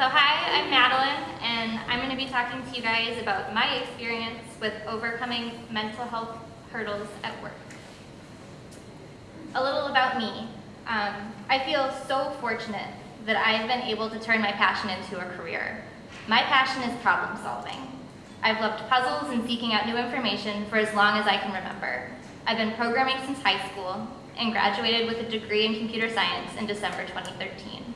So hi, I'm Madeline, and I'm going to be talking to you guys about my experience with overcoming mental health hurdles at work. A little about me. Um, I feel so fortunate that I've been able to turn my passion into a career. My passion is problem solving. I've loved puzzles and seeking out new information for as long as I can remember. I've been programming since high school and graduated with a degree in computer science in December 2013.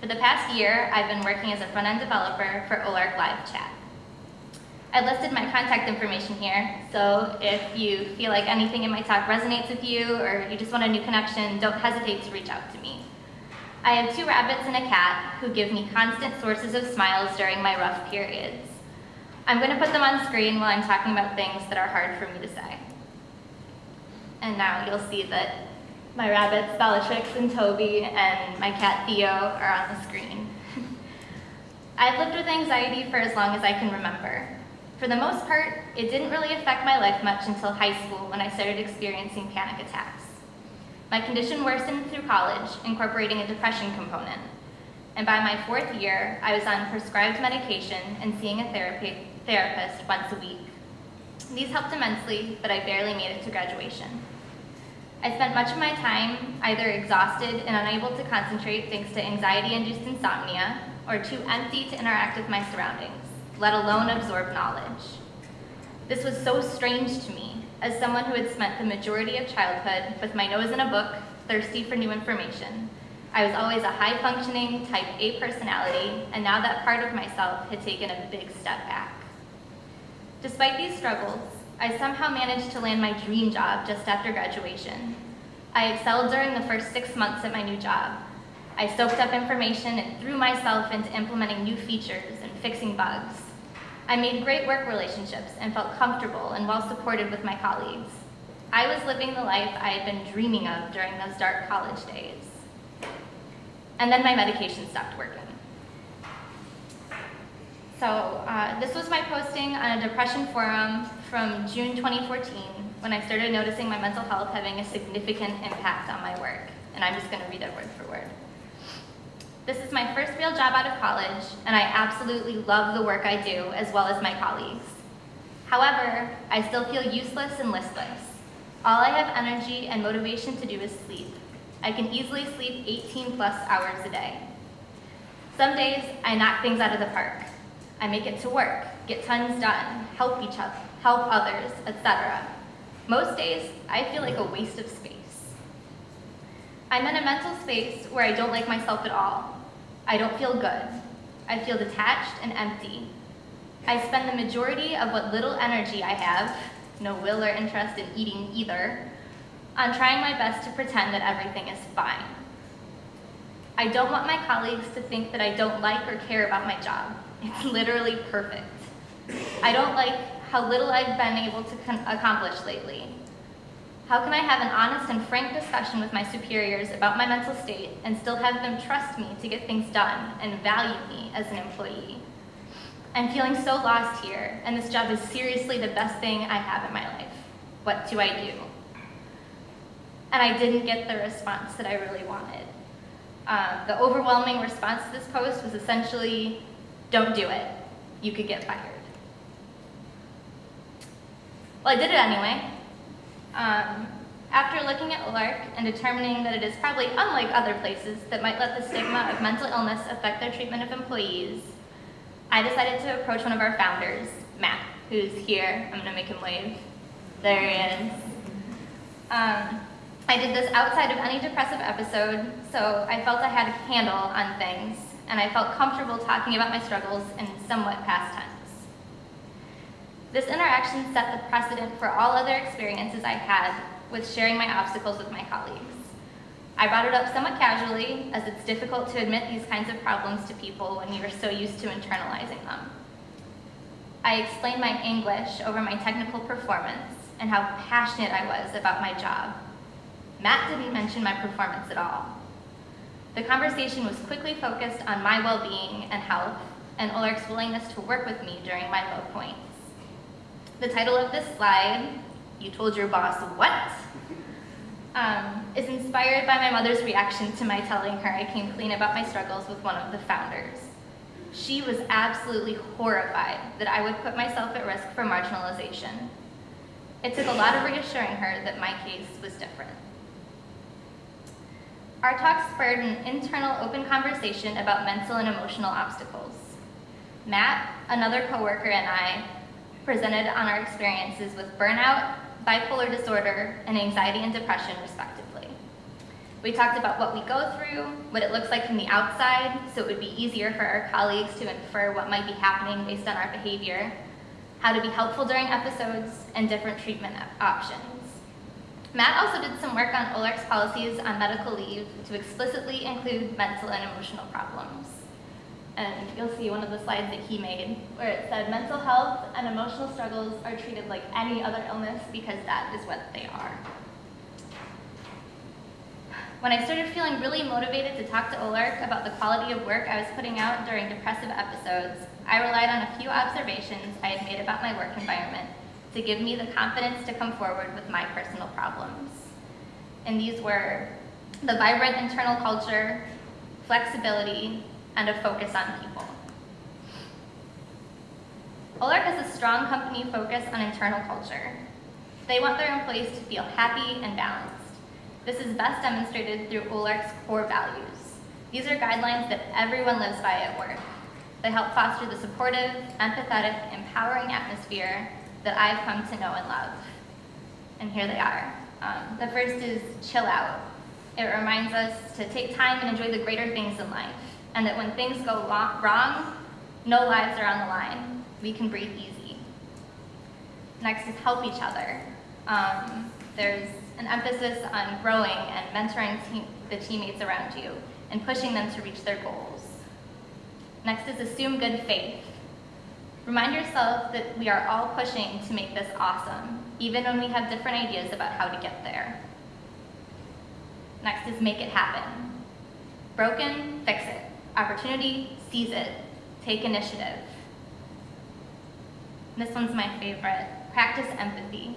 For the past year, I've been working as a front-end developer for Olark Live Chat. I listed my contact information here, so if you feel like anything in my talk resonates with you or you just want a new connection, don't hesitate to reach out to me. I have two rabbits and a cat who give me constant sources of smiles during my rough periods. I'm going to put them on screen while I'm talking about things that are hard for me to say. And now you'll see that my rabbits, Bellatrix and Toby, and my cat Theo are on the screen. I've lived with anxiety for as long as I can remember. For the most part, it didn't really affect my life much until high school when I started experiencing panic attacks. My condition worsened through college, incorporating a depression component. And by my fourth year, I was on prescribed medication and seeing a therapy, therapist once a week. These helped immensely, but I barely made it to graduation. I spent much of my time either exhausted and unable to concentrate thanks to anxiety-induced insomnia, or too empty to interact with my surroundings, let alone absorb knowledge. This was so strange to me, as someone who had spent the majority of childhood with my nose in a book, thirsty for new information. I was always a high-functioning, type A personality, and now that part of myself had taken a big step back. Despite these struggles, I somehow managed to land my dream job just after graduation. I excelled during the first six months at my new job. I soaked up information and threw myself into implementing new features and fixing bugs. I made great work relationships and felt comfortable and well supported with my colleagues. I was living the life I had been dreaming of during those dark college days. And then my medication stopped working. So uh, this was my posting on a depression forum from June 2014 when I started noticing my mental health having a significant impact on my work. And I'm just gonna read it word for word. This is my first real job out of college, and I absolutely love the work I do, as well as my colleagues. However, I still feel useless and listless. All I have energy and motivation to do is sleep. I can easily sleep 18 plus hours a day. Some days, I knock things out of the park. I make it to work, get tons done, help each other, help others, etc. Most days, I feel like a waste of space. I'm in a mental space where I don't like myself at all. I don't feel good. I feel detached and empty. I spend the majority of what little energy I have, no will or interest in eating either, on trying my best to pretend that everything is fine. I don't want my colleagues to think that I don't like or care about my job. It's literally perfect. I don't like how little I've been able to accomplish lately. How can I have an honest and frank discussion with my superiors about my mental state and still have them trust me to get things done and value me as an employee? I'm feeling so lost here, and this job is seriously the best thing I have in my life. What do I do? And I didn't get the response that I really wanted. Uh, the overwhelming response to this post was essentially, don't do it. You could get fired. Well, I did it anyway. Um, after looking at Olark and determining that it is probably unlike other places that might let the stigma of mental illness affect their treatment of employees, I decided to approach one of our founders, Matt, who's here. I'm gonna make him wave. There he is. Um, I did this outside of any depressive episode, so I felt I had a handle on things and I felt comfortable talking about my struggles in somewhat past tense. This interaction set the precedent for all other experiences I've had with sharing my obstacles with my colleagues. I brought it up somewhat casually, as it's difficult to admit these kinds of problems to people when you are so used to internalizing them. I explained my anguish over my technical performance and how passionate I was about my job. Matt didn't mention my performance at all. The conversation was quickly focused on my well-being and health, and Olark's willingness to work with me during my low points. The title of this slide, You Told Your Boss What? Um, is inspired by my mother's reaction to my telling her I came clean about my struggles with one of the founders. She was absolutely horrified that I would put myself at risk for marginalization. It took a lot of reassuring her that my case was different. Our talk spurred an internal open conversation about mental and emotional obstacles. Matt, another coworker, and I presented on our experiences with burnout, bipolar disorder, and anxiety and depression, respectively. We talked about what we go through, what it looks like from the outside, so it would be easier for our colleagues to infer what might be happening based on our behavior, how to be helpful during episodes, and different treatment options. Matt also did some work on Olark's policies on medical leave to explicitly include mental and emotional problems. And you'll see one of the slides that he made where it said mental health and emotional struggles are treated like any other illness because that is what they are. When I started feeling really motivated to talk to Olark about the quality of work I was putting out during depressive episodes, I relied on a few observations I had made about my work environment to give me the confidence to come forward with my personal problems. And these were the vibrant internal culture, flexibility, and a focus on people. Olark has a strong company focus on internal culture. They want their employees to feel happy and balanced. This is best demonstrated through Olark's core values. These are guidelines that everyone lives by at work. They help foster the supportive, empathetic, empowering atmosphere that I've come to know and love. And here they are. Um, the first is chill out. It reminds us to take time and enjoy the greater things in life, and that when things go wrong, no lives are on the line. We can breathe easy. Next is help each other. Um, there's an emphasis on growing and mentoring team, the teammates around you and pushing them to reach their goals. Next is assume good faith. Remind yourself that we are all pushing to make this awesome, even when we have different ideas about how to get there. Next is make it happen. Broken, fix it. Opportunity, seize it. Take initiative. This one's my favorite. Practice empathy.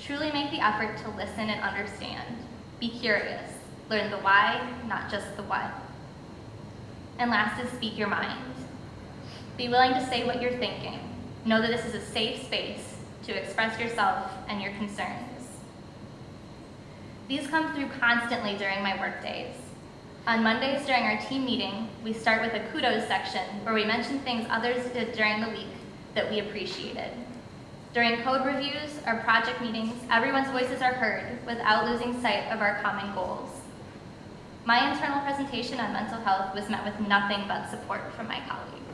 Truly make the effort to listen and understand. Be curious. Learn the why, not just the what. And last is speak your mind. Be willing to say what you're thinking. Know that this is a safe space to express yourself and your concerns. These come through constantly during my work days. On Mondays during our team meeting, we start with a kudos section where we mention things others did during the week that we appreciated. During code reviews or project meetings, everyone's voices are heard without losing sight of our common goals. My internal presentation on mental health was met with nothing but support from my colleagues.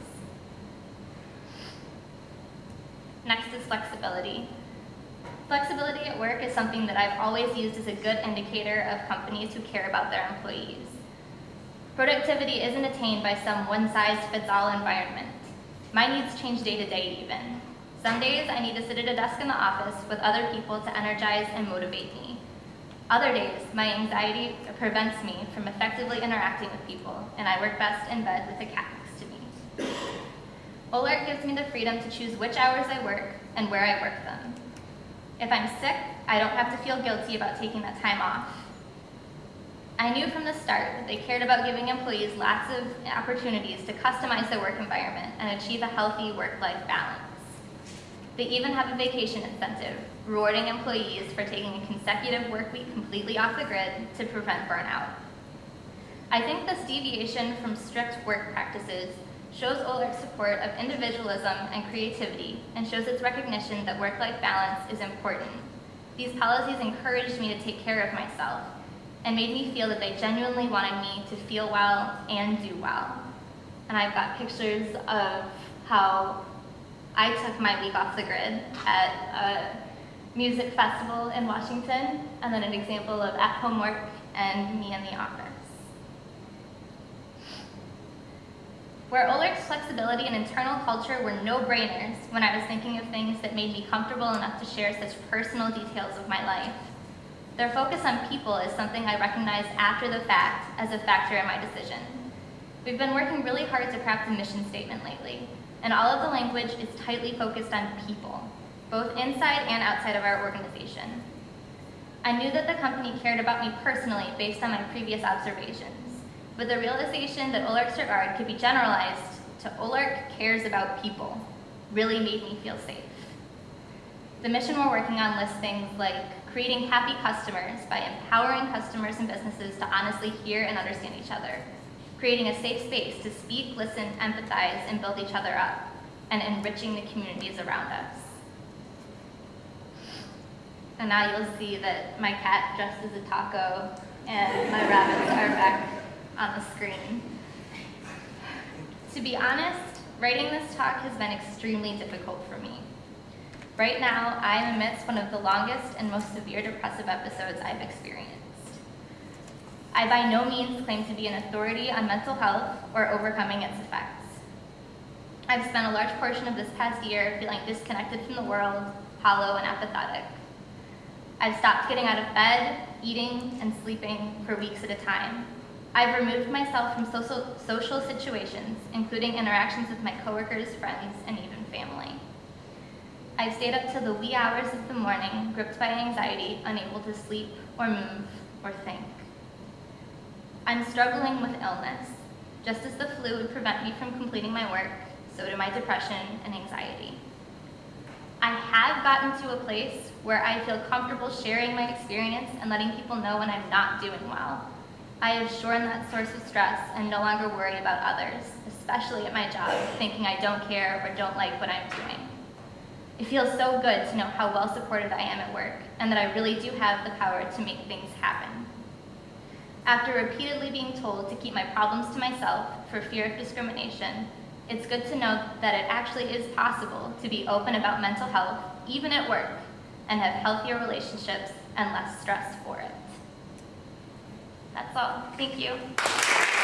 Next is flexibility. Flexibility at work is something that I've always used as a good indicator of companies who care about their employees. Productivity isn't attained by some one-size-fits-all environment. My needs change day to day even. Some days I need to sit at a desk in the office with other people to energize and motivate me. Other days, my anxiety prevents me from effectively interacting with people, and I work best in bed with a cat next to me. Olark gives me the freedom to choose which hours I work and where I work them. If I'm sick, I don't have to feel guilty about taking that time off. I knew from the start that they cared about giving employees lots of opportunities to customize their work environment and achieve a healthy work-life balance. They even have a vacation incentive, rewarding employees for taking a consecutive work week completely off the grid to prevent burnout. I think this deviation from strict work practices shows Olark's support of individualism and creativity and shows its recognition that work-life balance is important. These policies encouraged me to take care of myself and made me feel that they genuinely wanted me to feel well and do well. And I've got pictures of how I took my week off the grid at a music festival in Washington, and then an example of at-home work and me in the office. Where Olark's flexibility and internal culture were no-brainers when I was thinking of things that made me comfortable enough to share such personal details of my life, their focus on people is something I recognized after the fact as a factor in my decision. We've been working really hard to craft a mission statement lately, and all of the language is tightly focused on people, both inside and outside of our organization. I knew that the company cared about me personally based on my previous observations, but the realization that Olark's regard could be generalized to Olark cares about people really made me feel safe. The mission we're working on lists things like creating happy customers by empowering customers and businesses to honestly hear and understand each other, creating a safe space to speak, listen, empathize, and build each other up, and enriching the communities around us. And now you'll see that my cat dressed as a taco and my rabbits are back on the screen. To be honest, writing this talk has been extremely difficult for me. Right now, I am amidst one of the longest and most severe depressive episodes I've experienced. I by no means claim to be an authority on mental health or overcoming its effects. I've spent a large portion of this past year feeling disconnected from the world, hollow and apathetic. I've stopped getting out of bed, eating, and sleeping for weeks at a time. I've removed myself from social, social situations, including interactions with my coworkers, friends, and even family. I've stayed up till the wee hours of the morning, gripped by anxiety, unable to sleep or move or think. I'm struggling with illness. Just as the flu would prevent me from completing my work, so do my depression and anxiety. I have gotten to a place where I feel comfortable sharing my experience and letting people know when I'm not doing well. I have shorn that source of stress and no longer worry about others, especially at my job, thinking I don't care or don't like what I'm doing. It feels so good to know how well supported I am at work and that I really do have the power to make things happen. After repeatedly being told to keep my problems to myself for fear of discrimination, it's good to know that it actually is possible to be open about mental health, even at work, and have healthier relationships and less stress for it. That's all. Thank you.